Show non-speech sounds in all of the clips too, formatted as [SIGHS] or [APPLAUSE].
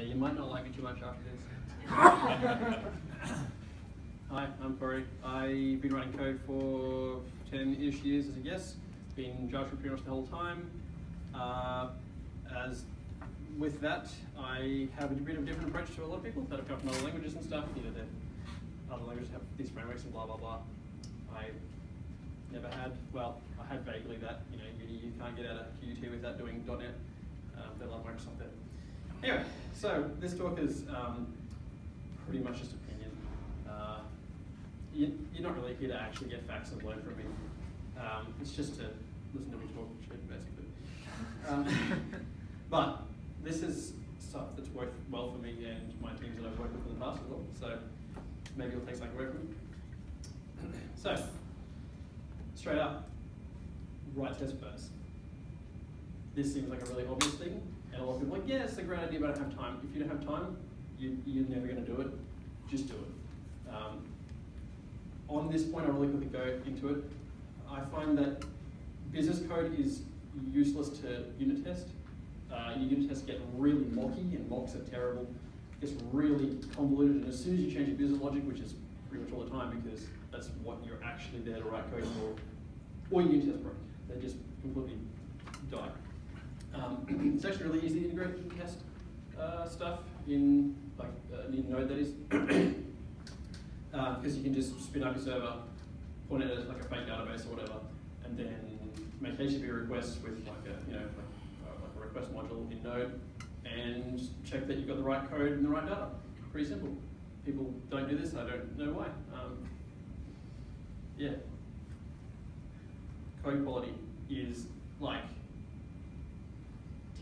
Yeah, you might not like me too much after this. [LAUGHS] Hi, I'm Corey. I've been writing code for 10-ish years as a guess. Been JavaScript pretty much the whole time. Uh, as with that, I have a bit of a different approach to a lot of people that have come from other languages and stuff. You know, the other languages have these frameworks and blah blah blah. I never had, well, I had vaguely that, you know, uni, you can't get out of QUT without doing .NET. Um, they love Microsoft there. Anyway, so this talk is um, pretty much just opinion. Uh, you, you're not really here to actually get facts and learn from me. Um, it's just to listen to me talk shit, basically. Um, [LAUGHS] but this is stuff that's worked well for me and my teams that I've worked with in the past as well. So maybe you'll take something away from me. So, straight up, write test first. This seems like a really obvious thing, and a lot of people are like, yeah, it's a great idea, but I don't have time. If you don't have time, you, you're never going to do it. Just do it. Um, on this point, I really quickly go into it. I find that business code is useless to unit test. Uh, your unit tests get really mocky, and mocks are terrible. It gets really convoluted, and as soon as you change your business logic, which is pretty much all the time because that's what you're actually there to write code for, or your unit test break. They just completely it's actually really easy to integrate test uh, stuff in like uh, in Node that is, because [COUGHS] uh, you can just spin up your server, point it as like a fake database or whatever, and then make HTTP requests with like a you know like, uh, like a request module in Node, and check that you've got the right code and the right data. Pretty simple. People don't do this. I don't know why. Um, yeah. Code quality is like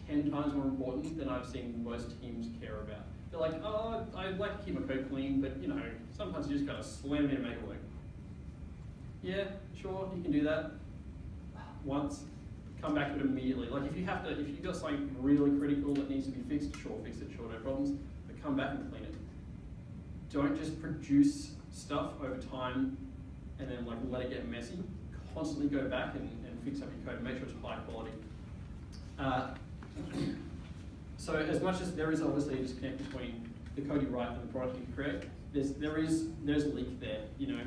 10 times more important than I've seen most teams care about. They're like, oh, I like to keep my code clean, but you know, sometimes you just gotta slam it in and make it work. Yeah, sure, you can do that once, come back to it immediately. Like if you have to, if you've got something really critical that needs to be fixed, sure, fix it, sure, no problems, but come back and clean it. Don't just produce stuff over time and then like let it get messy. Constantly go back and, and fix up your code and make sure it's high quality. Uh, [CLEARS THROAT] so as much as there is obviously a disconnect between the code you write and the product you create, there's, there is there's a leak there. You know,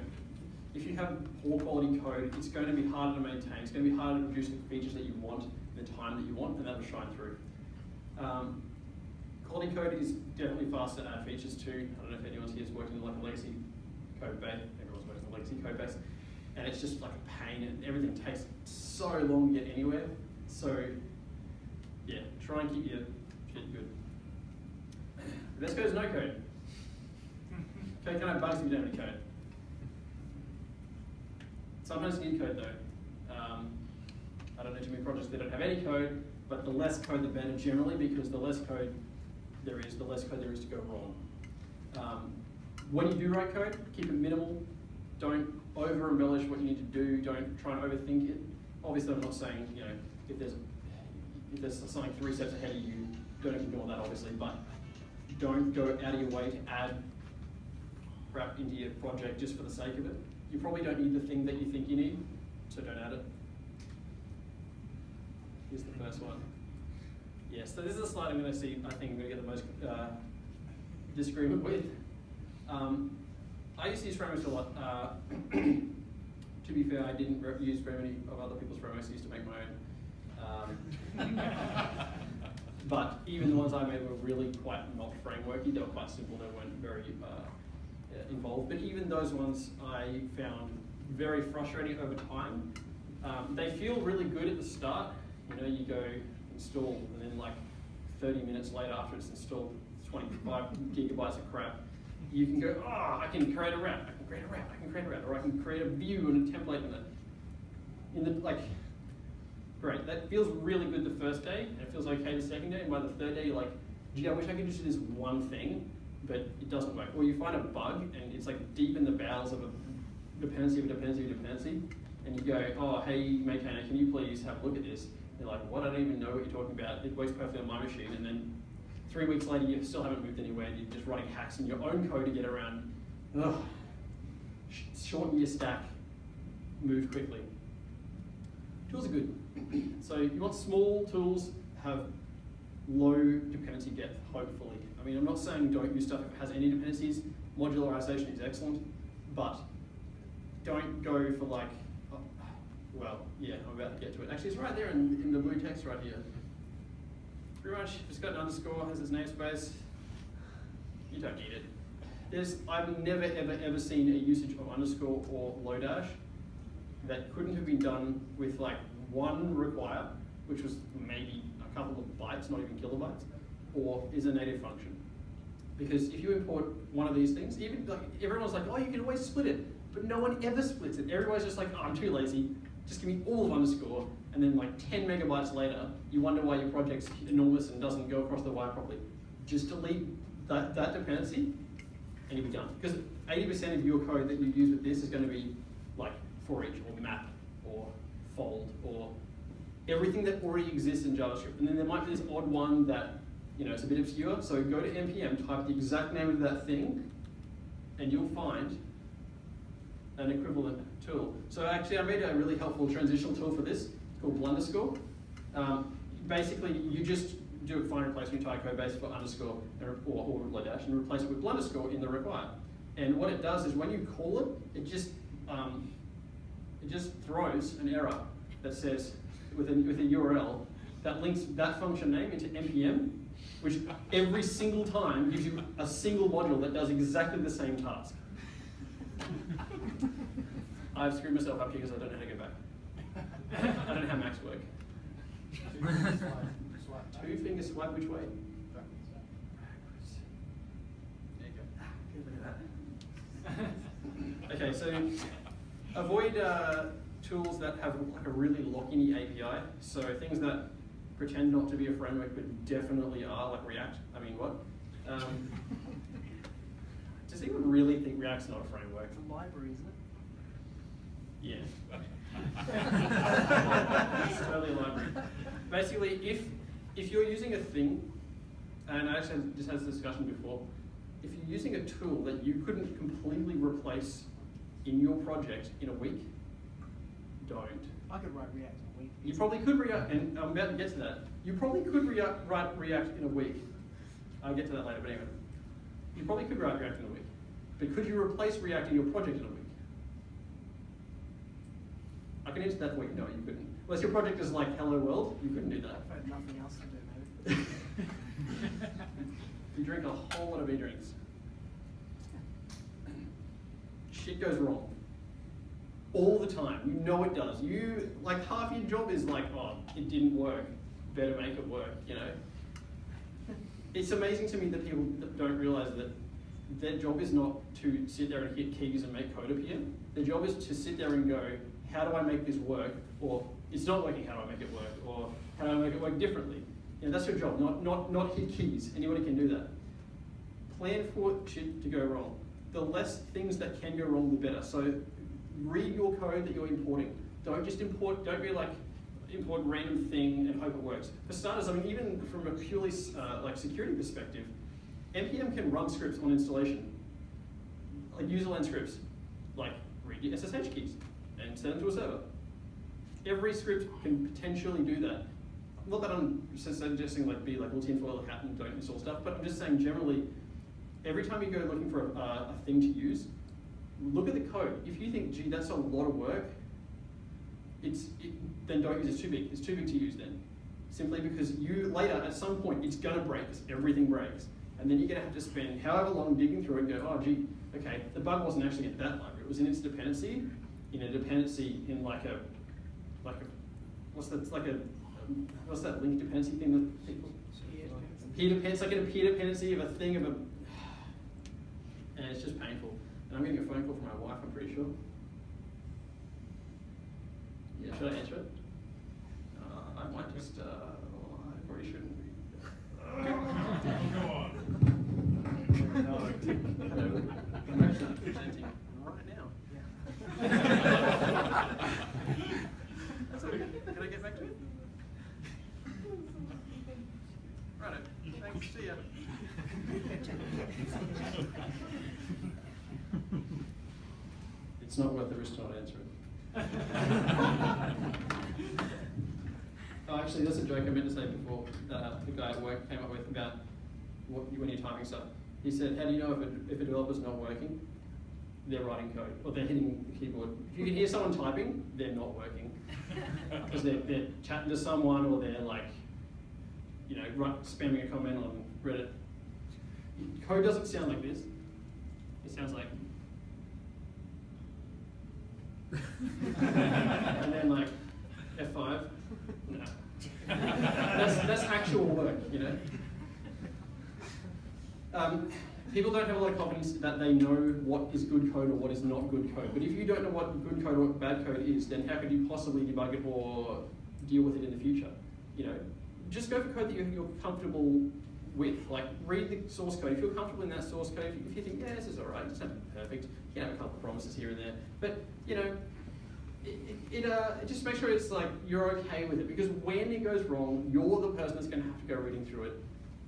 if you have poor quality code, it's going to be harder to maintain. It's going to be harder to produce the features that you want the time that you want, and that'll shine through. Um, quality code is definitely faster to add features to. I don't know if anyone here is working in like a legacy code base. Everyone's working in a legacy code base, and it's just like a pain, and everything takes so long to get anywhere. So try and keep your shit good. Code is no code. Okay, can have bugs if you don't have any code. Sometimes you need code though. Um, I don't know too many projects that don't have any code, but the less code the better generally because the less code there is, the less code there is to go wrong. Um, when you do write code, keep it minimal. Don't over embellish what you need to do. Don't try and overthink it. Obviously, I'm not saying you know if there's there's something three steps ahead of you, don't ignore that obviously, but don't go out of your way to add crap into your project just for the sake of it. You probably don't need the thing that you think you need, so don't add it. Here's the first one. Yes, so this is a slide I'm going to see, I think I'm going to get the most uh, disagreement with. Um, I used to use frameworks a lot. Uh, [CLEARS THROAT] to be fair, I didn't use very many of other people's frameworks. I used to make my own. Um, [LAUGHS] but even the ones I made were really quite not frameworky. They were quite simple. They weren't very uh, involved. But even those ones I found very frustrating over time. Um, they feel really good at the start. You know, you go install, and then like 30 minutes later after it's installed, 25 gigabytes of crap, you can go, oh, I can create a route, I can create a route, I can create a route, or I can create a view and a template in it. In the, like, great, that feels really good the first day, and it feels okay the second day, and by the third day you're like, gee, I wish I could just do this one thing, but it doesn't work. Or you find a bug, and it's like deep in the bowels of a dependency of a dependency of a dependency, and you go, oh, hey, maintainer, can you please have a look at this? They're like, what? I don't even know what you're talking about. It works perfectly on my machine, and then three weeks later, you still haven't moved anywhere. And you're just writing hacks in your own code to get around. Ugh. Shorten your stack. Move quickly. Tools are good. [CLEARS THROAT] so you want small tools have low dependency depth, hopefully. I mean, I'm not saying don't use stuff it has any dependencies. Modularization is excellent, but don't go for like, oh, well, yeah, I'm about to get to it. Actually, it's right there in, in the blue text right here. Pretty much, it's got an underscore, has its namespace, you don't need it. There's, I've never, ever, ever seen a usage of underscore or Lodash that couldn't have been done with like one require, which was maybe a couple of bytes, not even kilobytes, or is a native function. Because if you import one of these things, even like everyone's like, oh, you can always split it, but no one ever splits it. Everybody's just like, oh, I'm too lazy. Just give me all of underscore, and then like 10 megabytes later, you wonder why your project's enormous and doesn't go across the wire properly. Just delete that, that dependency, and you'll be done. Because 80% of your code that you use with this is going to be like for each, or map, or fold, or everything that already exists in JavaScript. And then there might be this odd one that you know, it's a bit obscure. So go to npm, type the exact name of that thing, and you'll find an equivalent tool. So actually, I made a really helpful transitional tool for this called Blunderscore. Um, basically, you just do a find replace entire code base for underscore or, or Lodash and replace it with Blunderscore in the require. And what it does is when you call it, it just um, it just throws an error that says with a, with a URL that links that function name into npm, which every single time gives you a single module that does exactly the same task. [LAUGHS] I've screwed myself up here because I don't know how to go back. I don't know how Macs work. Two finger swipe which way? Okay, so avoid uh, tools that have like a really lock-in API. So things that pretend not to be a framework but definitely are, like React. I mean, what? Um, [LAUGHS] does anyone really think React's not a framework? It's a library, isn't it? Yeah. [LAUGHS] it's totally a library. Basically, if if you're using a thing, and I actually just had this discussion before, if you're using a tool that you couldn't completely replace in your project in a week, don't. I could write React in a week. You probably could react, and I'm about to get to that. You probably could react, write React in a week. I'll get to that later, but anyway. You probably could write React in a week. But could you replace React in your project in a week? I can answer that for you. No, you couldn't. Unless your project is like Hello World, you couldn't do that. I've had nothing else to do, maybe. [LAUGHS] you drink a whole lot of e-drinks. Shit goes wrong. All the time. You know it does. You, like, half your job is like, oh, it didn't work. Better make it work, you know? It's amazing to me that people don't realize that their job is not to sit there and hit keys and make code appear. Their job is to sit there and go, how do I make this work? Or it's not working, how do I make it work? Or how do I make it work differently? You know, that's your job, not, not, not hit keys. Anybody can do that. Plan for shit to go wrong. The less things that can go wrong, the better. So read your code that you're importing. Don't just import, don't be like, import random thing and hope it works. For starters, I mean, even from a purely uh, like security perspective, NPM can run scripts on installation, like userland scripts, like read your SSH keys and send them to a server. Every script can potentially do that. Not that I'm suggesting like be like all tinfoil hat and don't install stuff, but I'm just saying generally, every time you go looking for a, a thing to use, look at the code. If you think, gee, that's a lot of work, it's it, then don't use it. It's too big. It's too big to use then. Simply because you later at some point it's gonna break. Everything breaks, and then you're gonna have to spend however long digging through it and go, oh gee, okay, the bug wasn't actually in that library. It was in its dependency, in a dependency in like a like a what's that? Like a what's that link dependency thing that people peer dependency, like a peer dependency of a thing of a, and it's just painful. And I'm getting a phone call from my wife. I'm pretty sure. Yeah, should I answer it? Uh, I might just. Uh, I probably shouldn't. Go [LAUGHS] on. Hello. I'm actually presenting right now. That's okay. Can I get back to it? Right. Thanks. See ya. It's not worth the risk to not answer it. [LAUGHS] oh, actually, that's a joke I meant to say before. Uh, the guy at work came up with about what- when you're typing stuff. He said, how do you know if a, if a developer's not working? They're writing code, or they're hitting the keyboard. If you can hear someone typing, they're not working. [LAUGHS] Because they're, they're chatting to someone, or they're like, you know, write, spamming a comment on Reddit. Code doesn't sound like this. It sounds like. And then like F5. No. That's, that's actual work, you know. Um, people don't have a lot of confidence that they know what is good code or what is not good code. But if you don't know what good code or bad code is, then how could you possibly debug it or deal with it in the future? You know, just go for code that you're comfortable with. Like, read the source code. If you're comfortable in that source code, if you, think, yeah, this is all right, it's not perfect, you can have a couple of promises here and there. But, you know, it, it, uh, just make sure it's like you're okay with it because when it goes wrong, you're the person that's going to have to go reading through it.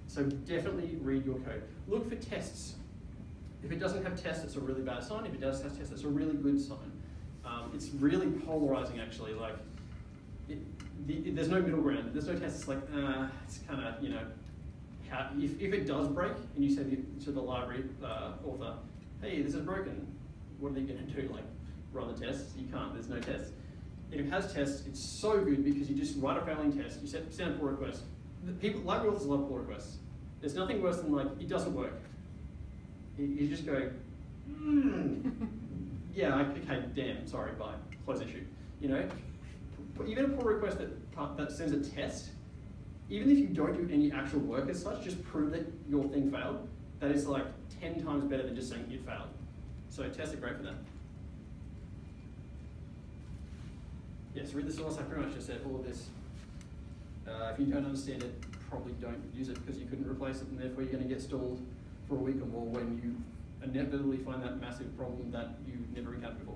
So definitely read your code. Look for tests. If it doesn't have tests, it's a really bad sign. If it does have tests, it's a really good sign. Um, it's really polarizing, actually. Like, it, the, there's no middle ground. There's no tests. It's like, uh, it's kind of, you know, how, if, if it does break, and you say to the library uh, author, hey, this is broken, what are they going to do? Like, run the tests? You can't. There's no tests. If it has tests, it's so good because you just write a failing test, you set, send a pull request. The people, library authors love pull requests. There's nothing worse than like, it doesn't work. You, you just go, hmm, [LAUGHS] yeah, okay, damn, sorry, bye, close issue. You know, get a pull request that, that sends a test, even if you don't do any actual work as such, just prove that your thing failed. That is like 10 times better than just saying it failed. So tests are great for that. Yes, read the source. I pretty much just said all of this. Uh, if you don't understand it, probably don't use it because you couldn't replace it, and therefore you're going to get stalled for a week or more when you inevitably find that massive problem that you never encountered before.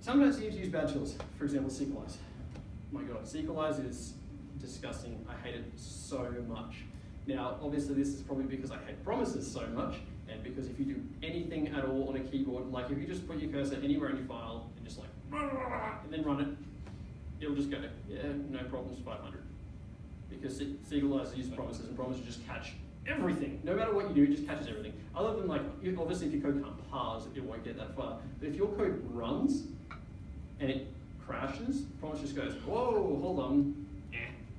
Sometimes you need to use bad tools. For example, Sequelize. My God, Sequelize is disgusting. I hate it so much. Now, obviously, this is probably because I hate promises so much, and because if you do anything at all on a keyboard, like if you just put your cursor anywhere in your file and just like, [LAUGHS] and then run it, it'll just go, yeah, no problems, 500. Because Sequelize uses promises, and promises just catch everything. No matter what you do, it just catches everything. Other than like, obviously, if your code can't parse, it won't get that far. But if your code runs and it crashes, promise just goes, whoa, hold on,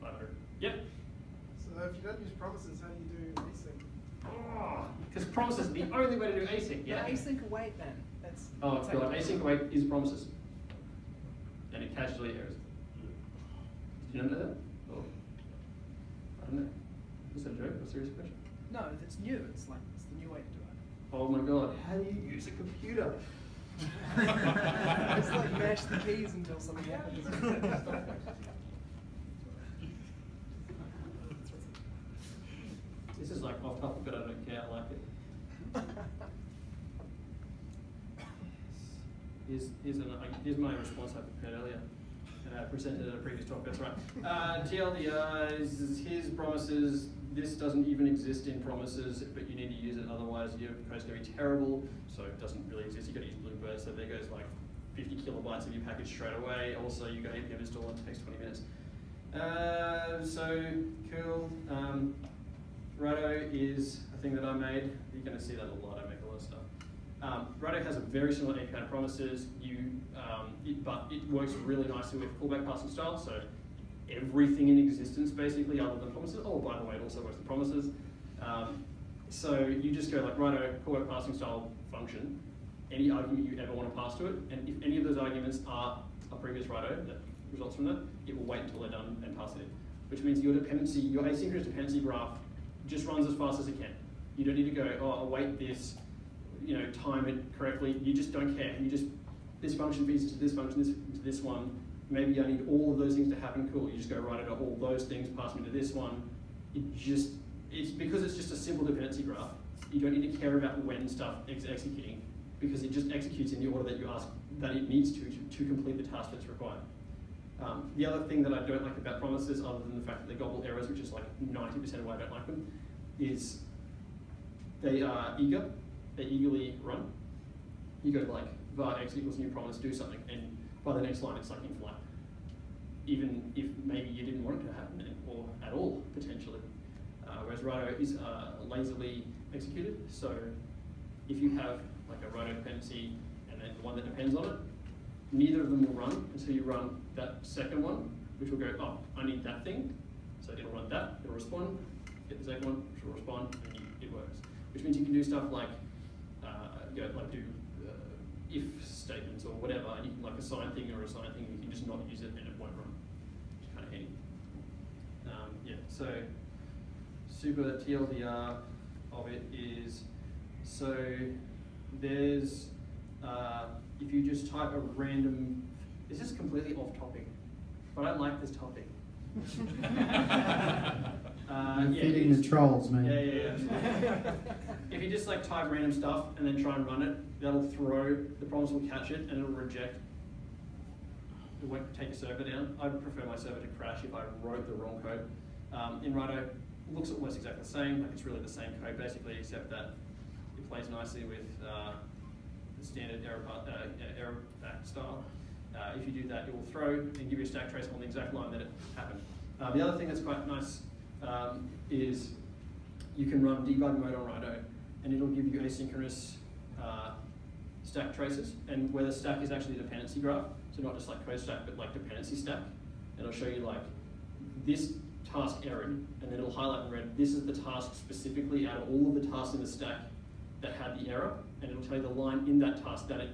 500. Yep. So if you don't use promises, how do you do async? Ah, because promises are the only way to do async, yeah? Yeah, async await then. That's. Oh, that's God, how async await is promises. And it catches delete errors. Did you know that? Oh. I don't know. Was that a joke or a serious question? No, it's new. It's like it's the new way to do it. Oh my God, how do you use a computer? [LAUGHS] it's like mash the keys until something [LAUGHS] happens. [LAUGHS] This is like off topic, [LAUGHS] but I don't care, I like it. Here's, here's, an, here's my response I prepared earlier, and I presented at a previous talk, that's right. Uh, TLDRs, here's promises, this doesn't even exist in promises, but you need to use it, otherwise your code's gonna be terrible, so it doesn't really exist, you gotta use Bluebird, so there goes like 50 kilobytes of your package straight away, also you got npm install, it takes 20 minutes. Uh, so, cool, um, Righto is a thing that I made. You're going to see that a lot. I make a lot of stuff. Um, Righto has a very similar API to promises. You, um, it, but it works really nicely with callback passing style. So everything in existence, basically, other than promises. Oh, by the way, it also works with promises. Um, so you just go like Righto callback passing style function. Any argument you ever want to pass to it, and if any of those arguments are a previous Righto that results from that, it will wait until they're done and pass it in. Which means your dependency, your asynchronous dependency graph just runs as fast as it can. You don't need to go, oh, await this, you know, time it correctly. You just don't care. You just, this function feeds to this function, this to this one. Maybe I need all of those things to happen. Cool. You just go right into all those things, pass me to this one. It just, it's because it's just a simple dependency graph. You don't need to care about when stuff is executing because it just executes in the order that you ask that it needs to to, to complete the task that's required. Um, the other thing that I don't like about promises, other than the fact that they gobble errors, which is like 90% of why I don't like them, is they are eager, they eagerly run. You go like var x equals new promise, do something, and by the next line it's like in flight. Even if maybe you didn't want it to happen or at all, potentially. uh, whereas Righto is uh, lazily executed. So if you have like a Righto dependency and then the one that depends on it, neither of them will run until you run that second one, which will go, oh, I need that thing. So it'll run that, it'll respond, get the second one, which will respond, and you, it works. Which means you can do stuff like, uh, you know, like do uh, if statements or whatever, and you can like assign thing or assign thing, you can just not use it and it won't run, which is kind of handy. Um, yeah, so super TLDR of it is, so there's, uh, if you just type a random, this is completely off topic, but I like this topic. [LAUGHS] [LAUGHS] Uh, yeah, feeding the trolls, man. Yeah, yeah, yeah. [LAUGHS] if you just like type random stuff and then try and run it, that'll throw, the problems will catch it and it'll reject. It won't take your server down. I would prefer my server to crash if I wrote the wrong code. Um, in Righto, it looks almost exactly the same, like it's really the same code basically, except that it plays nicely with uh, the standard error, uh, uh, error back style. Uh, if you do that, it will throw and give you a stack trace on the exact line that it happened. Uh, the other thing that's quite nice um, is you can run debug mode on Righto and it'll give you asynchronous uh, stack traces and where the stack is actually a dependency graph, so not just like code stack, but like dependency stack. And it'll show you like this task error and then it'll highlight in red, this is the task specifically out of all of the tasks in the stack that had the error and it'll tell you the line in that task that it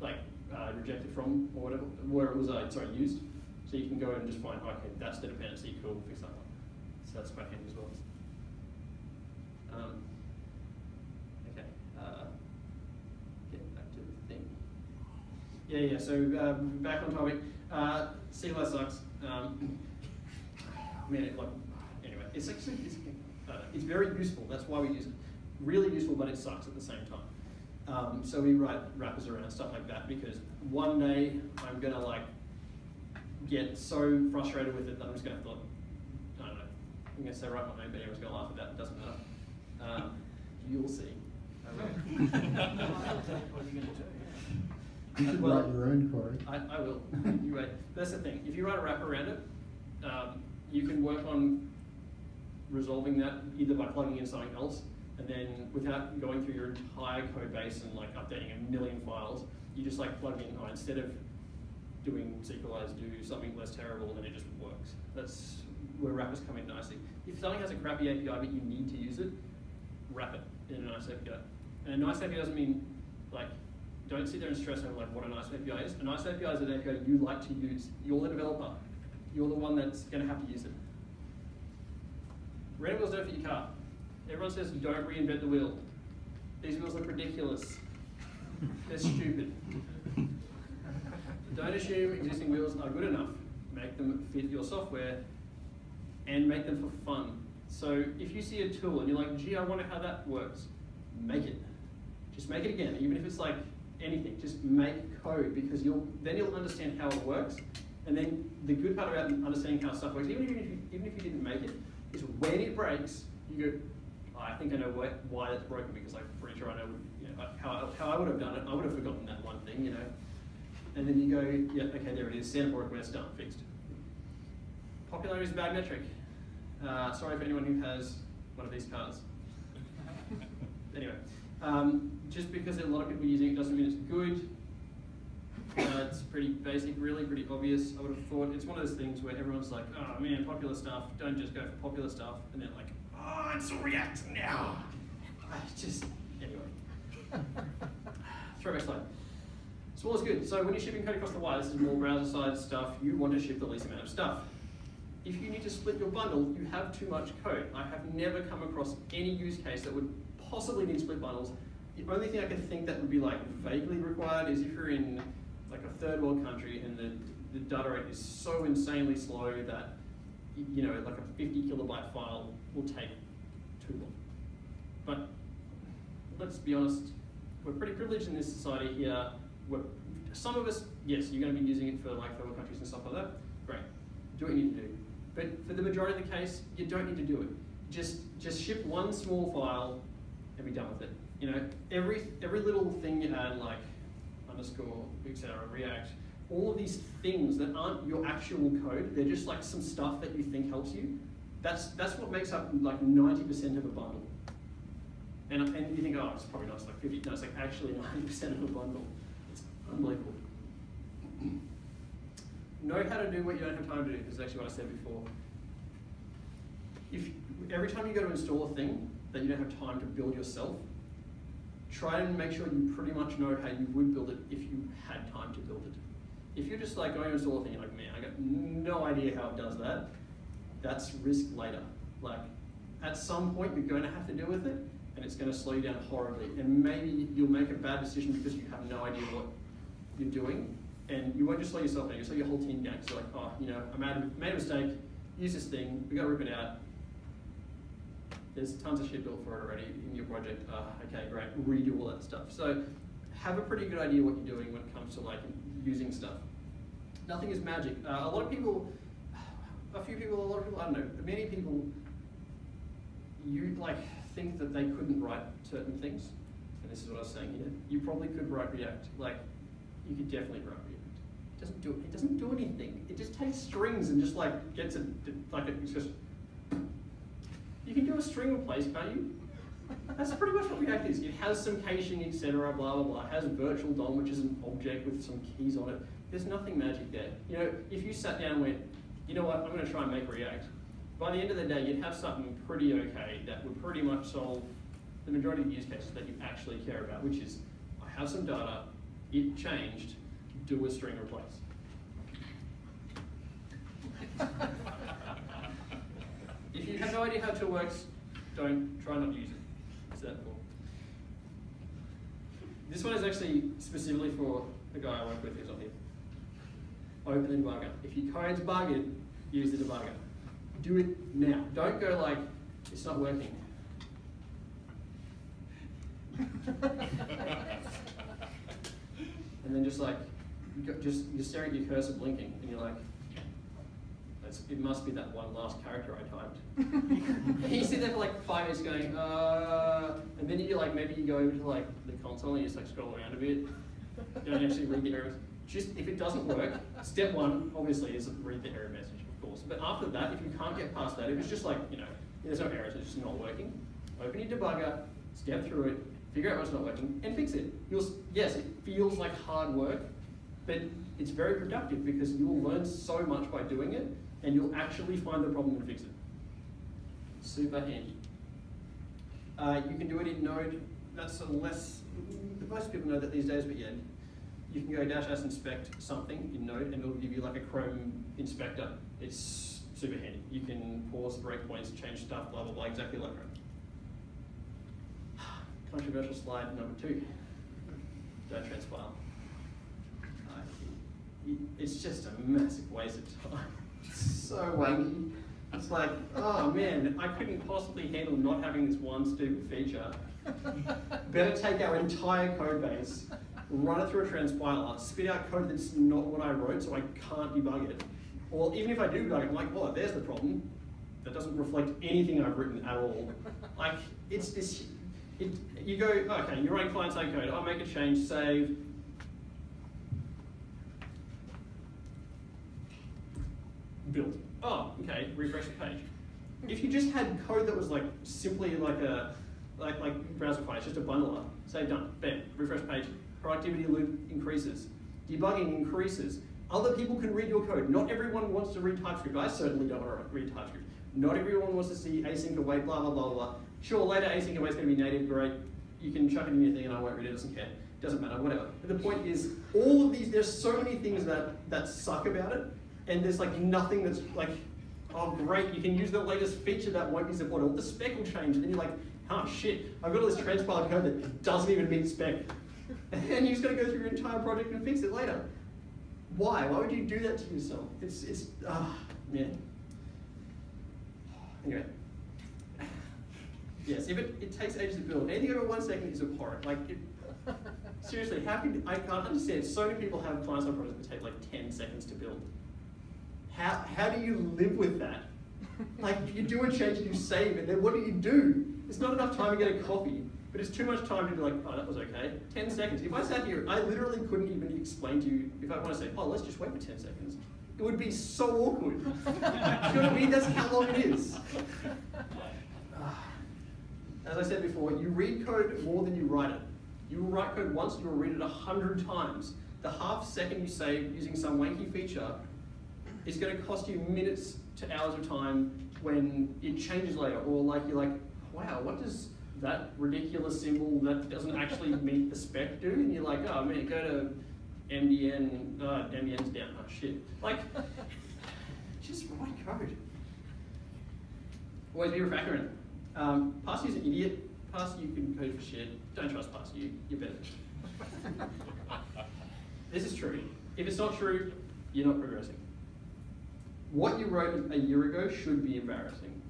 like uh, rejected from or whatever, where it was uh, sorry, used. So you can go and just find, okay, that's the dependency, cool, fix that that's quite handy as well. Um, okay, uh, get back to the thing. Yeah, yeah, so um, back on topic. Uh, CLS sucks. Um, man, it, like, anyway, it's actually, it's, uh, it's very useful, that's why we use it. Really useful, but it sucks at the same time. Um, so we write wrappers around stuff like that because one day I'm gonna like get so frustrated with it that I'm just gonna have to, like, I I'm gonna say right my name, but everyone's gonna laugh at that, it doesn't matter. Um, you'll see. [LAUGHS] I will. What are you gonna do? You should Well, write your own, Corey. I, I will. You wait. That's the thing. If you write a wrap around it, um, you can work on resolving that either by plugging in something else, and then without going through your entire code base and like updating a million files, you just like plug in, oh, instead of doing Sequelize, do something less terrible, and then it just works. That's where wrappers come in nicely. If something has a crappy API but you need to use it, wrap it in a nice API. And a nice API doesn't mean like don't sit there and stress over like what a nice API is. A nice API is an API you like to use. You're the developer. You're the one that's going to have to use it. Random wheels don't fit your car. Everyone says don't reinvent the wheel. These wheels look ridiculous. They're stupid. Don't assume existing wheels are good enough. Make them fit your software and make them for fun. So if you see a tool and you're like, gee, I wonder how that works, make it. Just make it again, even if it's like anything. Just make code because you'll then you'll understand how it works. And then the good part about understanding how stuff works, even if you, even if you didn't make it, is when it breaks, you go, "Oh, I think I know why, why that's broken because I'm pretty sure I know, you know how, how I would have done it. I would have forgotten that one thing, you know. And then you go, yeah, okay, there it is. A request, done, fixed. Popularity is a bad metric. Uh, sorry for anyone who has one of these cars. [LAUGHS] anyway, um, just because a lot of people are using it doesn't mean it's good. Uh, it's pretty basic, really, pretty obvious. I would have thought it's one of those things where everyone's like, oh man, popular stuff, don't just go for popular stuff. And they're like, oh, it's React now. I just, anyway. [LAUGHS] Throwback slide. Small is good. So when you're shipping code across the wire, this is more browser side stuff, you want to ship the least amount of stuff. If you need to split your bundle, you have too much code. I have never come across any use case that would possibly need split bundles. The only thing I can think that would be like vaguely required is if you're in like a third world country and the, the data rate is so insanely slow that you know like a 50 kilobyte file will take too long. But let's be honest, we're pretty privileged in this society here. We're, some of us, yes, you're going to be using it for like third world countries and stuff like that. Great, do what you need to do. But for the majority of the case, you don't need to do it. Just just ship one small file and be done with it. You know, every every little thing you add, like underscore, etc., React, all of these things that aren't your actual code, they're just like some stuff that you think helps you. That's, that's what makes up like 90% of a bundle. And, and you think, oh, it's probably not, it's like 50, no, it's like actually 90% of a bundle. It's unbelievable. Know how to do what you don't have time to do, this is actually what I said before. If, every time you go to install a thing that you don't have time to build yourself, try and make sure you pretty much know how you would build it if you had time to build it. If you're just like oh, going to install a thing, you're like, man, I got no idea how it does that, that's risk later. Like, at some point, you're going to have to deal with it, and it's going to slow you down horribly. And maybe you'll make a bad decision because you have no idea what you're doing, and you won't just slow yourself down, you'll slow your whole team down. You're like, oh, you know, I made a, made a mistake, use this thing, we got to rip it out. There's tons of shit built for it already in your project. Uh, okay, great, redo all that stuff. So have a pretty good idea what you're doing when it comes to like using stuff. Nothing is magic. Uh, a lot of people, a few people, a lot of people, I don't know, many people, you like think that they couldn't write certain things. And this is what I was saying here. You probably could write React. Like, you could definitely write. It doesn't do it doesn't do anything. It just takes strings and just like gets it like it's just you can do a string replace, can't you? That's pretty much what React is. It has some caching, etc., blah, blah, blah. It has a virtual DOM, which is an object with some keys on it. There's nothing magic there. You know, if you sat down and went, you know what, I'm going to try and make React, by the end of the day, you'd have something pretty okay that would pretty much solve the majority of use cases that you actually care about, which is, I have some data, it changed, do a string replace. If you have no idea how tool works, don't try not to use it. It's that cool. This one is actually specifically for the guy I work with who's on here. Open the debugger. If your code's bugged, use the debugger. Do it now. Don't go like, it's not working. [LAUGHS] and then just like, just you're staring at your cursor blinking, and you're like, it must be that one last character I typed. [LAUGHS] you sit there for like five minutes going, uh, and then you like maybe you go over to like the console and you just like scroll around a bit. You don't actually read the errors. Just if it doesn't work, step one obviously is read the error message, of course. But after that, if you can't get past that, if it's just like you know, there's no errors, it's just not working. Open your debugger, step through it, figure out what's not working, and fix it. You'll yes, it feels like hard work, but it's very productive because you'll learn so much by doing it and you'll actually find the problem and fix it. Super handy. Uh, you can do it in Node. That's a less, most people know that these days, but yeah, you can go dash s inspect something in Node and it'll give you like a Chrome inspector. It's super handy. You can pause breakpoints, change stuff, blah, blah, blah, exactly like Chrome. [SIGHS] Controversial slide number two. Don't transpile. It's just a massive waste of time so wanky. It's like, oh man, I couldn't possibly handle not having this one stupid feature. Better take our entire code base, run it through a transpiler, spit out code that's not what I wrote so I can't debug it. Or even if I do debug it, I'm like, well, there's the problem. That doesn't reflect anything I've written at all. Like, it's this, it, you go, okay, you're running client-side code, I'll make a change, save, built. Oh, okay, refresh the page. If you just had code that was like simply like a like like Browserify, it's just a bundler, say done, bam, refresh page, productivity loop increases, debugging increases. Other people can read your code. Not everyone wants to read TypeScript. I certainly don't want to read TypeScript. Not everyone wants to see async await, blah, blah, blah, blah. Sure, later async await is going to be native, great. You can chuck it in your thing and I won't read it, doesn't care. Doesn't matter, whatever. But the point is, all of these, there's so many things that, that suck about it, and there's like nothing that's like, oh great, you can use the latest feature that won't be supported. the spec will change, and then you're like, oh shit, I've got all this transpiled code that doesn't even meet spec. [LAUGHS] And you just gotta go through your entire project and fix it later. Why? Why would you do that to yourself? It's, it's, ah, uh, man. [SIGHS] Anyway. Yes, if it, it takes ages to build, anything over one second is abhorrent. Like, it, [LAUGHS] seriously, how can, I can't understand, so many people have client-side projects that take like 10 seconds to build. How, how do you live with that? Like, you do a change and you save it, then what do you do? It's not enough time to get a coffee, but it's too much time to be like, oh, that was okay. 10 seconds. If I sat here, I literally couldn't even explain to you, if I want to say, oh, let's just wait for 10 seconds. It would be so awkward. You know what I mean? That's how long it is. As I said before, you read code more than you write it. You will write code once, you will read it a hundred times. The half second you save using some wanky feature is going to cost you minutes to hours of time when it changes later, or like you're like, wow, what does that ridiculous symbol that doesn't actually [LAUGHS] meet the spec do? And you're like, oh man, go to MDN, uh, MDN's down, oh shit. Like, [LAUGHS] just write code. Always be a refactor in it. Um, an idiot. Parsy, you can code for shit. Don't trust Parsy, you, you're better. [LAUGHS] this is true. If it's not true, you're not progressing. What you wrote a year ago should be embarrassing.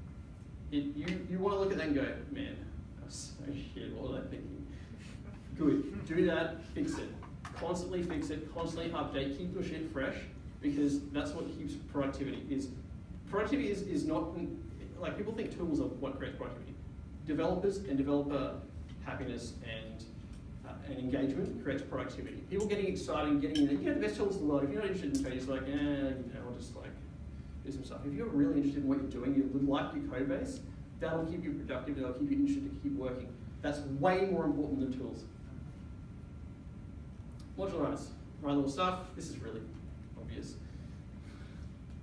It, you, you want to look at that and go, man, that's so [LAUGHS] shit, what was I thinking? Good, do that, fix it. Constantly fix it, constantly update, keep your shit fresh, because that's what keeps productivity is. Productivity is, is not, like people think tools are what creates productivity. Developers and developer happiness and, uh, and engagement creates productivity. People getting excited, and getting, you know, the best tools in the world, if you're not interested in code, it's like, eh, you know, I'll just like, stuff. If you're really interested in what you're doing, you like your code base, that'll keep you productive, that'll keep you interested to keep working. That's way more important than tools. Modularize. Write little stuff. This is really obvious.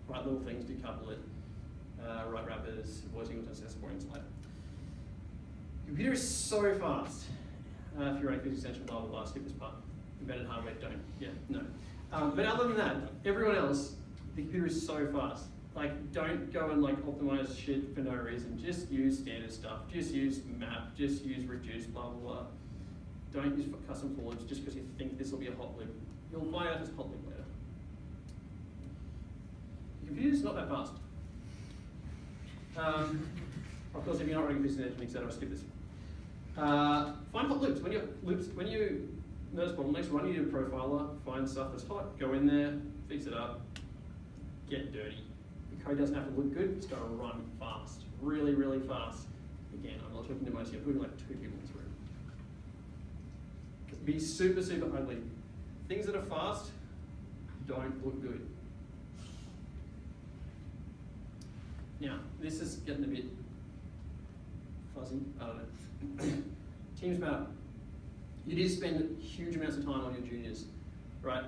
Write little things, decouple it. Uh, write wrappers, avoid single test points later. Computer is so fast. Uh, if you're running physics extension, blah blah blah, skip this part. Embedded hardware, don't. Yeah, no. Um, but other than that, everyone else, the computer is so fast. Like, don't go and like optimize shit for no reason. Just use standard stuff. Just use map. Just use reduce. Blah blah blah. Don't use custom for loops just because you think this will be a hot loop. You'll find out it's hot loop later. The computer's not that fast. Um, of course, if you're not running business engineering, etc., I'll skip this. Uh, find hot loops. When you loops, when you notice bottlenecks, run your profiler, find stuff that's hot, go in there, fix it up, get dirty. Code doesn't have to look good, it's got to run fast, really, really fast. Again, I'm not talking to most, I'm putting like two people in this room. Be super, super ugly. Things that are fast don't look good. Now, this is getting a bit fuzzy, uh, [COUGHS] I don't know. Teams matter. You do spend huge amounts of time on your juniors, right?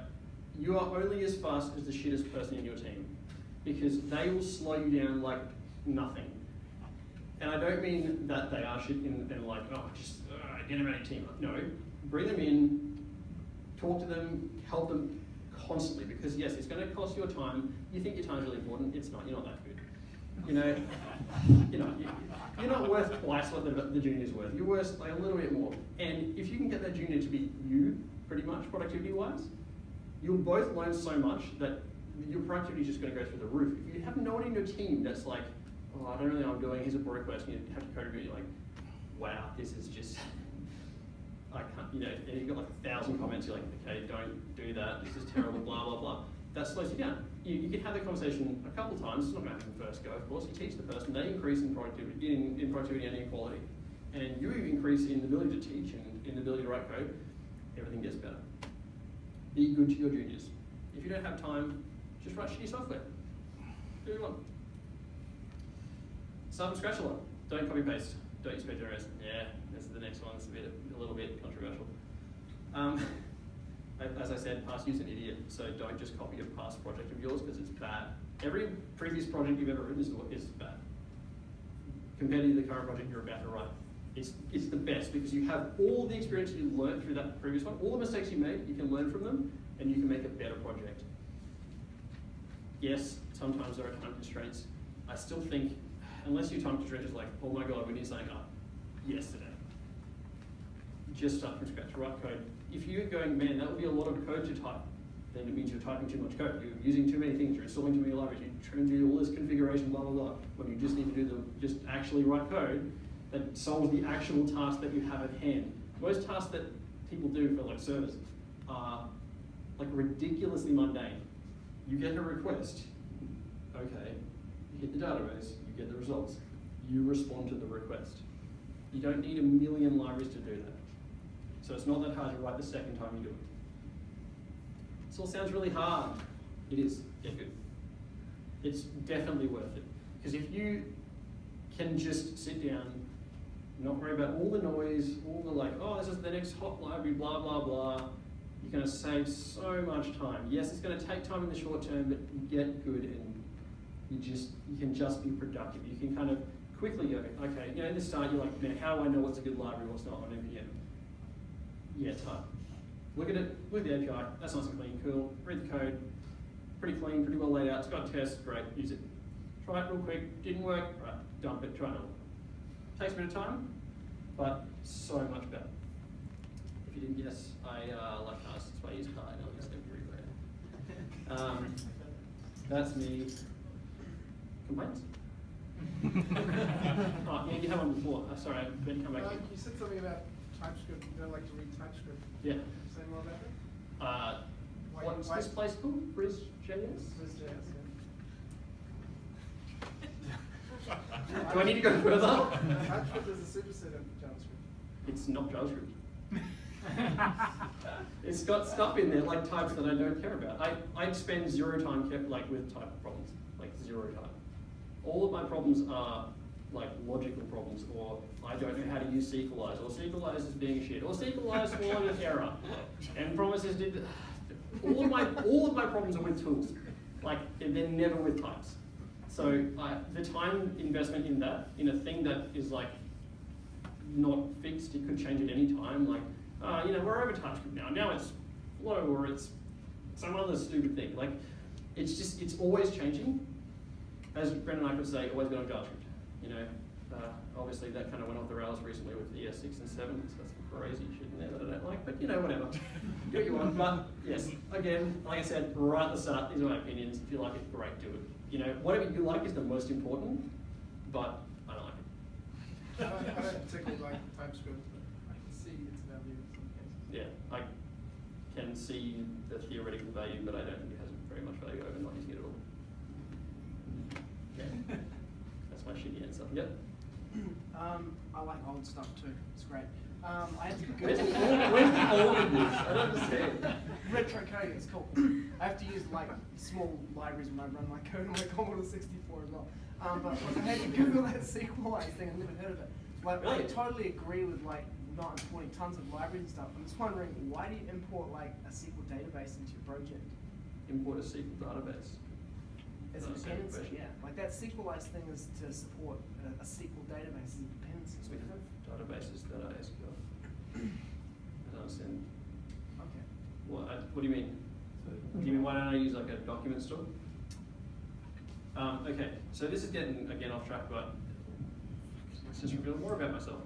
You are only as fast as the shittest person in your team because they will slow you down like nothing. And I don't mean that they are shit and, and like, oh, just uh, get them out team. No, bring them in, talk to them, help them constantly because yes, it's going to cost your time. You think your time's really important. It's not. You're not that good. You know, [LAUGHS] you know, you're not worth twice what the, the junior's worth. You're worth like a little bit more. And if you can get that junior to be you, pretty much productivity-wise, you'll both learn so much that your productivity is just going to go through the roof. If you have no one in your team that's like, oh, I don't really know what I'm doing. Here's a pull request, and you have to code review. You're like, wow, this is just. I can't, you know, and you've got like a thousand comments. You're like, okay, don't do that. This is terrible. blah blah blah that slows you down. You, you can have the conversation a couple times, it's not going to happen first go, of course. You teach the person, they increase in productivity, in, in productivity and inequality. And you increase in the ability to teach and in the ability to write code, everything gets better. Be good to your juniors. If you don't have time, just write shitty software. Do what you want. Start from scratch a lot. Don't copy paste. Don't use PageRS. Yeah, this is the next one. It's a bit, a little bit controversial. Um, [LAUGHS] as I said, past you's an idiot, so don't just copy a past project of yours because it's bad. Every previous project you've ever written is, is bad. Compared to the current project you're about to write. It's, it's the best because you have all the experience you learned through that previous one, all the mistakes you made, you can learn from them, and you can make a better project. Yes, sometimes there are time constraints. I still think, unless your time constraint is like, oh my god, we need something up yesterday. Just start from scratch, write code, if you're going, man, that would be a lot of code to type, then it means you're typing too much code. You're using too many things, you're installing too many libraries, you're trying to do all this configuration, blah, blah, blah, when you just need to do the, just actually write code that solves the actual task that you have at hand. Most tasks that people do for like servers are like ridiculously mundane. You get a request, okay, you hit the database, you get the results, you respond to the request. You don't need a million libraries to do that. So it's not that hard to write the second time you do it. This all sounds really hard. It is. Get good. it's definitely worth it. Because if you can just sit down, not worry about all the noise, all the like, oh, this is the next hot library, blah, blah, blah, you're going to save so much time. Yes, it's going to take time in the short term, but you get good and you just you can just be productive. You can kind of quickly go, okay, you know, in the start you're like, man, how do I know what's a good library, what's not on NPM? Yeah, hard. Look at it, look at the API, that's nice and clean, cool. Read the code, pretty clean, pretty well laid out, it's got tests, great, use it. Try it real quick, didn't work, right, dump it, try another one. Takes a bit of time, but so much better. If you didn't guess, I uh, like cars, that's why I use car, I know it's everywhere. Um, that's me. Complaints? [LAUGHS] oh, yeah, you had one before. Uh, sorry, I didn't come back. Uh, you said something about TypeScript, you don't like to read TypeScript. Yeah. Say more about that? Uh, Why- what's why- this place called? BrisJS? Viz.js, Do I need to go further? yeah. [LAUGHS] TypeScript is a superset of JavaScript. It's not JavaScript. [LAUGHS] [LAUGHS] it's got stuff in there like types that I don't care about. I I'd spend zero time care, like with type problems, like zero time. All of my problems are like logical problems, or I don't know how to use Sequelize, or Sequelize is being shit, or Sequelize swallowed an [LAUGHS] error, and promises did. All of my all of my problems are with tools, like they're never with types. So I, the time investment in that, in a thing that is like not fixed, it could change at any time. Like, uh, you know, we're over TypeScript now. Now it's flow or it's some other stupid thing. Like, it's just, it's always changing. As Brendan Eich could say, always been on JavaScript. You know, uh, obviously that kind of went off the rails recently with ES6 and 7, so that's some crazy shit in there that I don't like, but you know, whatever. [LAUGHS] do what you want. But yes, again, like I said, right at the start, these are my opinions. If you like it, great, do it. You know, whatever you like is the most important, but I don't like it. I don't, I don't particularly like TypeScript, but I can see its value in some cases. Yeah, I can see the theoretical value, but I don't think it has very much value over not using it at all. Okay. [LAUGHS] That's my shitty answer. Yep. [CLEARS THROAT] Um, I like old stuff too. It's great. Um, I have to [LAUGHS] Where's the where's the old in? I don't understand. [LAUGHS] retro coding. It's cool. I have to use like small libraries when I run my code on my Commodore 64 as well. Um, but when I had to Google that SQLite thing, I've never heard of it. Like, I totally agree with like not importing tons of libraries and stuff. I'm just wondering why do you import like a SQL database into your project? Import a SQL database. As a Not a separate dependency, yeah. Like that SQLite thing is to support a, a SQL database as a dependency. So we have databases that are SQL. I don't understand. Okay. What, I- what do you mean? Do you mean why don't I use like a document store? Um, okay, so this is getting again off track, but let's just reveal more about myself.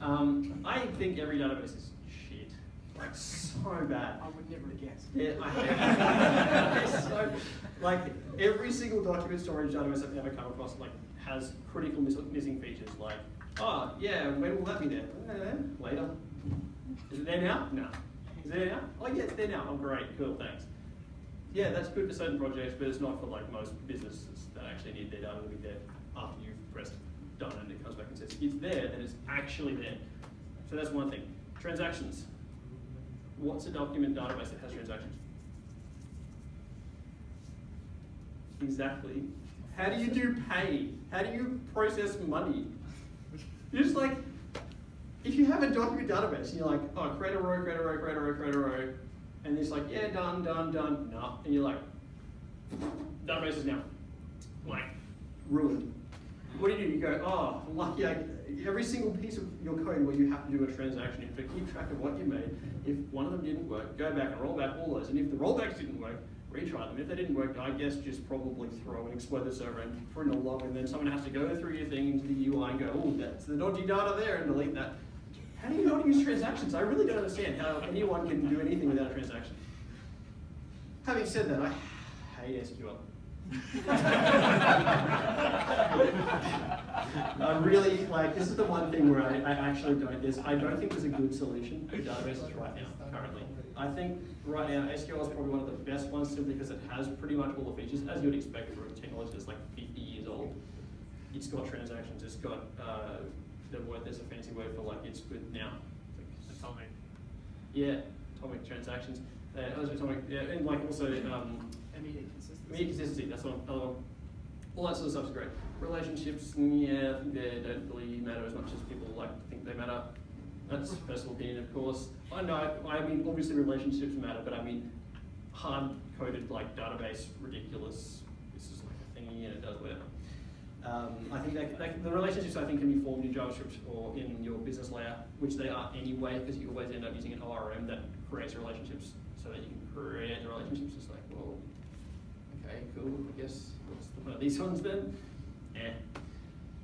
Um, I think every database is shit, like so bad. I would never guess. Yeah, I [LAUGHS] so, like every single document storage database I've ever come across like has critical miss- missing features. Like, oh yeah, when will that be there? Eh, later. Is it there now? No. Is it there now? Oh yeah, it's there now. Oh great, cool, thanks. Yeah, that's good for certain projects, but it's not for like most businesses that actually need their data to be there after you've pressed done and it comes back and says it's there, then it's actually there. So that's one thing. Transactions. What's a document database that has transactions? Exactly. How do you do pay? How do you process money? You're just like, if you have a document database and you're like, oh, create a row, create a row, create a row, create a row, and it's like, yeah, done, done, done, no, and you're like, database is now like ruined. What do you do? You go, oh, lucky I, every single piece of your code where you have to do a transaction, you have to keep track of what you made. If one of them didn't work, go back and roll back all those. And if the rollbacks didn't work, retry them. If they didn't work, I guess just probably throw and exploit the server and in a log, and then someone has to go through your thing into the UI and go, oh, that's the dodgy data there, and delete that. How do you how use transactions? I really don't understand how anyone can do anything without a transaction. Having said that, I hate SQL. I really like this is the one thing where I, I actually don't there's I don't think there's a good solution for databases right now currently. I think right now SQL is probably one of the best ones simply because it has pretty much all the features as you would expect for a technology that's like 50 years old. It's got transactions. It's got uh, the word. There's a fancy word for like it's good now. Atomic. Yeah, atomic transactions. Uh, atomic. Yeah, and like also um, Immediate consistency. Immediate consistency, that's one, another one. all that sort of stuff's great. Relationships, yeah, they don't really matter as much as people like to think they matter. That's personal opinion, of course. I know, I mean, obviously relationships matter, but I mean, hard-coded like database, ridiculous. This is like a thingy and it does whatever. Um, I think that, that, the relationships I think can be formed in JavaScript or in your business layer, which they are anyway, because you always end up using an ORM that creates relationships so that you can create the relationships. It's like, okay, cool. I guess what's the point of these ones then? Yeah.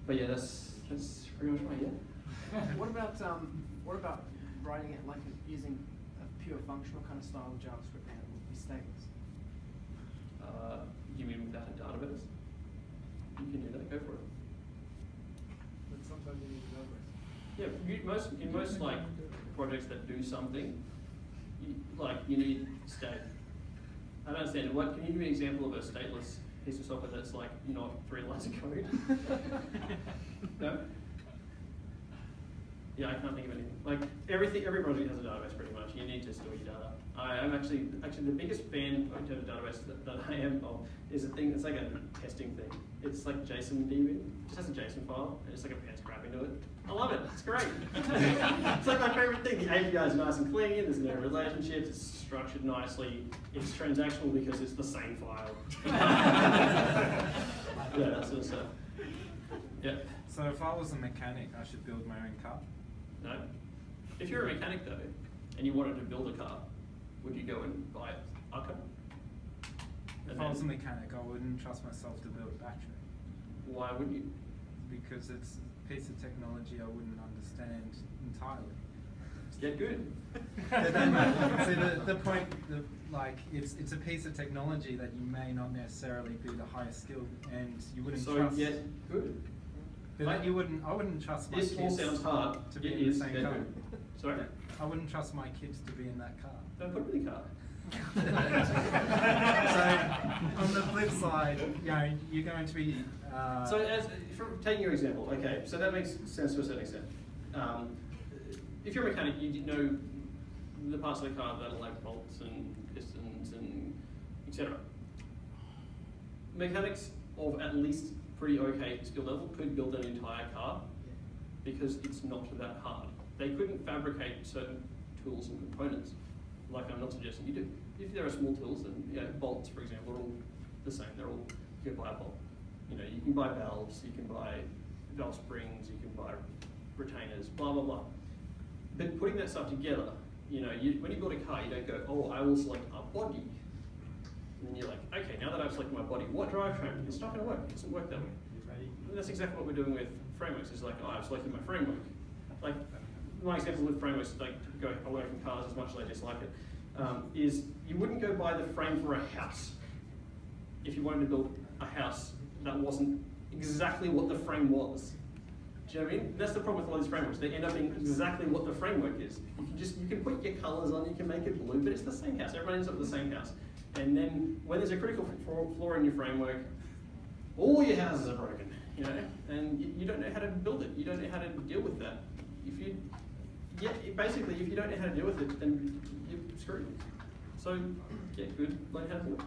But yeah, that's that's pretty much my yeah. [LAUGHS] what about um, what about writing it like using a pure functional kind of style of JavaScript and it would be stateless? Uh, you mean without a database? You can do that. Go for it. But sometimes you need numbers. Yeah, most in most like projects that do something, you, like you need state. I don't understand. What can you give me an example of a stateless piece of software that's like not three lines of code? [LAUGHS] no. Yeah, I can't think of anything. Like everything, every project has a database pretty much. You need to store your data. I am actually actually the biggest fan in terms of database that, that I am of is a thing. It's like a testing thing. It's like JSON DB. It just has a JSON file. And it's like a pen scrap into it. I love it. It's great. [LAUGHS] it's like my favorite thing. The API is nice and clean. There's no relationships. It's structured nicely. It's transactional because it's the same file. [LAUGHS] yeah, that sort of stuff. Yeah. So if I was a mechanic, I should build my own car. No. If you're a mechanic though, and you wanted to build a car, would you go and buy a car? If And I was a mechanic, I wouldn't trust myself to build a battery Why wouldn't you? because it's a piece of technology I wouldn't understand entirely. Get good. See, [LAUGHS] the, the point, the, like, it's, it's a piece of technology that you may not necessarily be the highest skilled, and you wouldn't so trust. get good. But then you wouldn't. I wouldn't trust my This kids all sounds hard. to be It in is, the same car. good. Sorry? I wouldn't trust my kids to be in that car. Don't put them in the car. [LAUGHS] so on the flip side, you know, you're going to be. Uh, So as, from taking your example, okay, so that makes sense to a certain extent. Um, if you're a mechanic, you know the parts of the car that are like bolts and pistons and etc. Mechanics of at least pretty okay skill level could build an entire car because it's not that hard. They couldn't fabricate certain tools and components, like I'm not suggesting you do. If there are small tools, then bolts, for example, are all the same. They're all you can buy a bolt. You know, you can buy valves, you can buy valve springs, you can buy retainers, blah blah blah. But putting that stuff together, you know, you, when you build a car, you don't go, oh, I will select a body. And then you're like, okay, now that I've selected my body, what drivetrain? It's not going to work. It doesn't work that way. And that's exactly what we're doing with frameworks. It's like, oh, I've selected my framework. Like, my example with frameworks, like to go away from cars as much as I dislike it, um, is you wouldn't go buy the frame for a house if you wanted to build a house that wasn't exactly what the frame was. Do you know what I mean? That's the problem with a lot of these frameworks. They end up being exactly what the framework is. You can just you can put your colours on, you can make it blue, but it's the same house. Everyone ends up with the same house. And then when there's a critical flaw- in your framework, all your houses are broken. You know, and you, you don't know how to build it. You don't know how to deal with that. If you, yeah, basically, if you don't know how to deal with it, then you're screwed. So get good, learn how to do it.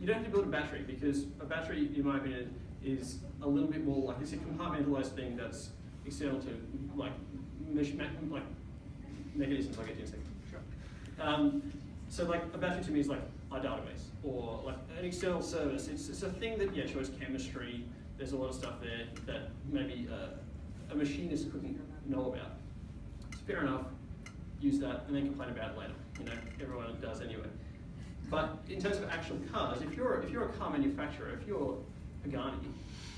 You don't have to build a battery because a battery, in my opinion, is a little bit more like it's a compartmentalized thing that's external to like like mechanisms. I'll get to in a second. Um, so like a battery to me is like a database or like an external service. It's, it's a thing that yeah shows chemistry. There's a lot of stuff there that maybe uh, a machinist couldn't know about. It's fair enough. Use that and then complain about it later. You know everyone does anyway. But in terms of actual cars, if you're if you're a car manufacturer, if you're Pagani,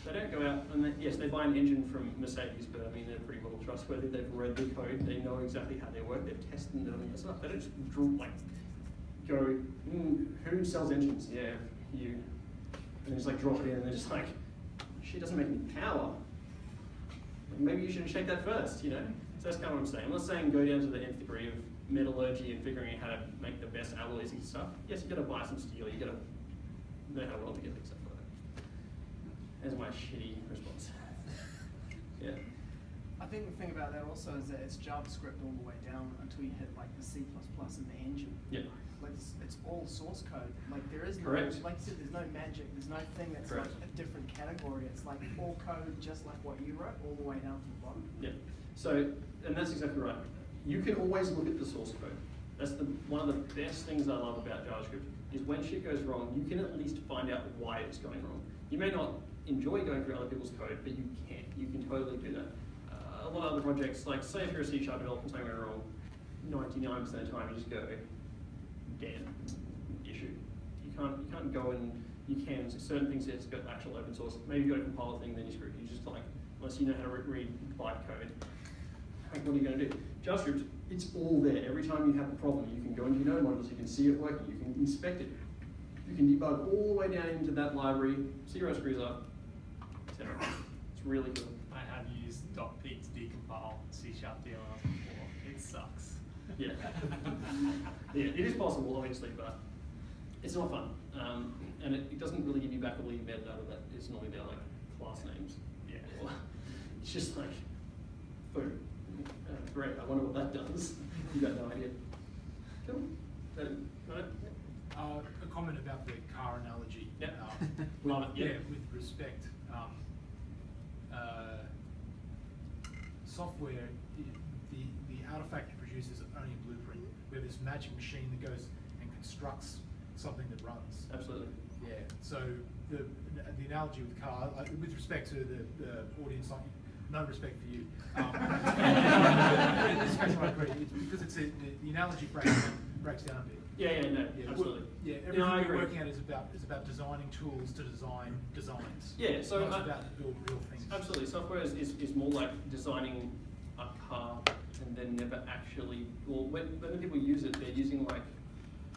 they don't go out and they, yes, they buy an engine from Mercedes, but I mean they're pretty well trustworthy. They've read the code, they know exactly how they work. They've tested them and stuff. They don't just like go, mm, who sells engines? Yeah, you. And just like drop it in, and they're just like, she doesn't make any power. Like, maybe you should check that first, you know. So that's kind of what I'm saying. I'm not saying go down to the nth degree of metallurgy and figuring out how to make the best alloys and stuff. Yes, you got to buy some steel. You got to know how to weld together stuff like that. That's my shitty response. [LAUGHS] yeah. I think the thing about that also is that it's JavaScript all the way down until you hit like the C and the engine. Yeah. Like it's, it's all source code. Like there is Correct. no, like you said, there's no magic. There's no thing that's Correct. like a different category. It's like all code, just like what you wrote, all the way down to the bottom. Yeah. So, and that's exactly right. You can always look at the source code. That's the one of the best things I love about JavaScript is when shit goes wrong, you can at least find out why it's going wrong. You may not enjoy going through other people's code, but you can. You can totally do that. Uh, a lot of other projects, like say if you're a C sharp developer and something went wrong, 99% of the time you just go, damn, issue. You can't, you can't go and, you can, certain things it's got actual open source. Maybe you've got a compiler thing, then you screw. You just like, unless you know how to re- read live code, like, what are you going to do? JavaScript, it's all there. Every time you have a problem, you can go into your node modules, you can see it working, you can inspect it. You can debug all the way down into that library, see it screws up, etc. It's really cool. I have used dotPeek to decompile C sharp DLLs. Yeah. [LAUGHS] yeah, it is possible, obviously, but it's not fun. Um, and it, it doesn't really give you back all your metadata that is normally there, like class names. Yeah. Or- [LAUGHS] It's just like, boom. Uh, great, I wonder what that does. [LAUGHS] You got no idea. Cool. That, right? Uh, a comment about the car analogy. Yeah. Um, Love it, yeah. Yeah, with respect, um, uh, software, the, the, the artifact it produces is only a blueprint. We have this magic machine that goes and constructs something that runs. Absolutely. Yeah, so the, the analogy with car, like, with respect to the, the audience, like, no respect for you. Um, in this case, I agree, it's because it's a, the, the analogy breaks, breaks down a bit. Yeah, yeah, no, Yeah, absolutely. Yeah, No, everything I we're working at is about, is about designing tools to design designs. Yeah, so Not I- about to build real things. Absolutely, software is, is, is more like designing a car and then never actually, well, when, when people use it, they're using like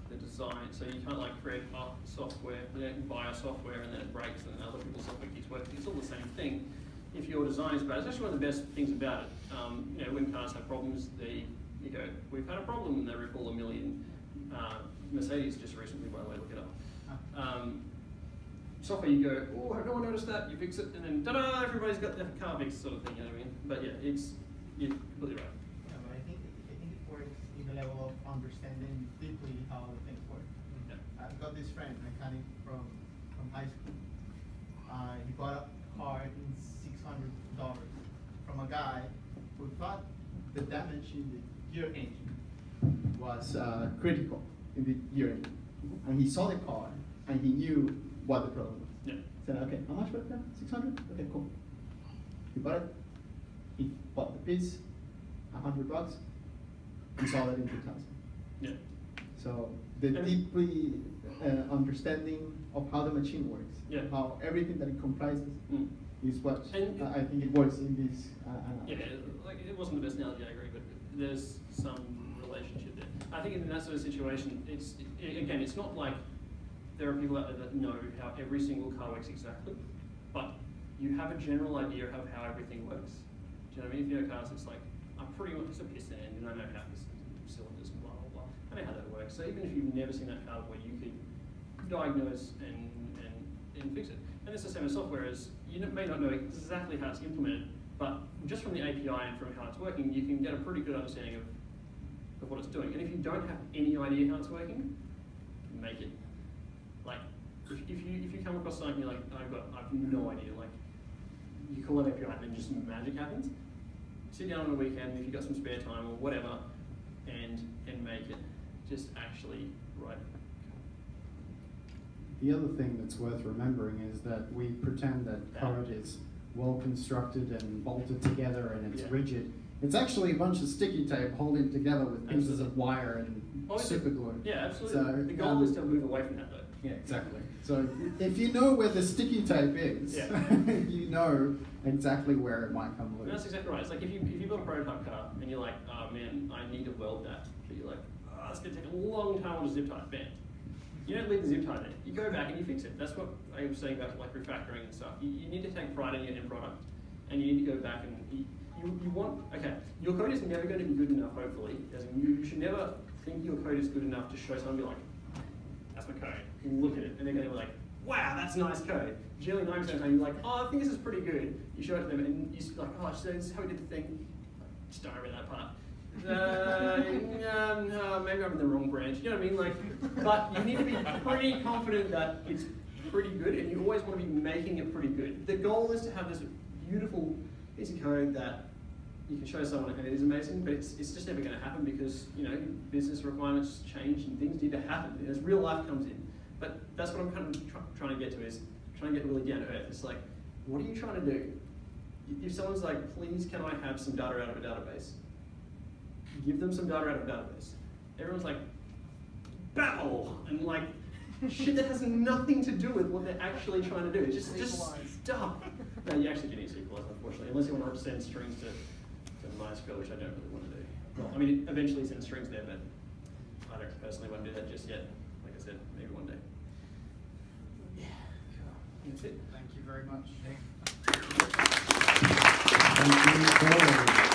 the design, so you can't like create software, you don't buy a software and then it breaks and then other people's software keeps working, it's all the same thing. If your design is bad, it's actually one of the best things about it. Um, you know, when cars have problems, they, you go, we've had a problem and they recall a million. Uh, Mercedes just recently, by the way, look it up. Um, software, you go, oh, no one noticed that, you fix it, and then ta-da, everybody's got their car fixed, sort of thing, you know what I mean? But yeah, it's, you're completely right. Yeah, but I think, I think it works in the level of understanding deeply how things work. Yeah. I've got this friend, mechanic from, from high school. Uh, he bought a car in six hundred dollars from a guy who thought the damage in the gear engine was uh, critical in the gear engine. And he saw the car and he knew what the problem was. Yeah. Said, okay, how much for the car? Six hundred? Okay, cool. He bought it. He bought the piece, a hundred bucks. He saw that in two thousand. Yeah. So the And- deeply uh, understanding of how the machine works, Yeah. how everything that it comprises Mm. is what And- I think it works in this. Uh, Yeah, analogy. like, it wasn't the best analogy, I agree, but there's some relationship there. I think in that sort of situation, it's, i again, it's not like there are people out there that know how every single car works exactly, but you have a general idea of how everything works. Do you know what I mean? If you know cars, it's like, pretty much, a piston engine, I know how this cylinders, and blah, blah, blah. I know how that works. So even if you've never seen that car before, you could diagnose and, and, and fix it. And it's the same as software is, you may not know exactly how it's implemented, but just from the API and from how it's working, you can get a pretty good understanding of, of what it's doing. And if you don't have any idea how it's working, make it. Like, if, if you if you come across something you're like, I've got I've no idea, like you call an API and then just magic happens. Sit down on a weekend if you've got some spare time or whatever and and make it. Just actually write it. The other thing that's worth remembering is that we pretend that code is well constructed and bolted together and it's Yeah. rigid. It's actually a bunch of sticky tape holding together with pieces Absolutely. of wire and Oh, super glue. Yeah, absolutely. So, the goal um, is to move away from that though. Yeah, exactly. So if you know where the sticky tape is, Yeah. [LAUGHS] you know exactly where it might come And that's exactly right. It's like if you if you build a prototype car and you're like, oh man, I need to weld that, but you're like, oh, it's gonna take a long time on a zip tie. Bam. You don't leave the zip tie there. You go back and you fix it. That's what I was saying about like refactoring and stuff. You, you need to take pride in your end product, and you need to go back and you, you, you want okay. Your code is never going to be good enough. Hopefully, as in you, you should never think your code is good enough to show someone be like, that's my code. You Look at it, and they're going to be like, wow, that's nice code. Generally, 90% of the time, you're like, oh, I think this is pretty good. You show it to them, and you are like, oh, so this is how we did the thing. Just don't remember that part. Uh, yeah, [LAUGHS] no, maybe I'm in the wrong branch. You know what I mean? Like, but you need to be pretty confident that it's pretty good, and you always want to be making it pretty good. The goal is to have this beautiful piece of code that you can show someone and it is amazing, but it's, it's just never going to happen because you know business requirements change and things need to happen as real life comes in. But that's what I'm kind of tr- trying to get to is trying to get really down to earth. It's like, what are you trying to do? If someone's like, please, can I have some data out of a database? Give them some data out of a database. Everyone's like, Babel, and like shit that has nothing to do with what they're actually trying to do. It's just, just stuff. No, you actually do need to Sequelize, unfortunately, unless you want to send strings to, to MySQL, which I don't really want to do. Well, I mean, eventually send strings there, but I don't personally want to do that just yet. Like I said, maybe one day. Yeah, that's it. Thank you very much. Thank you, Corey.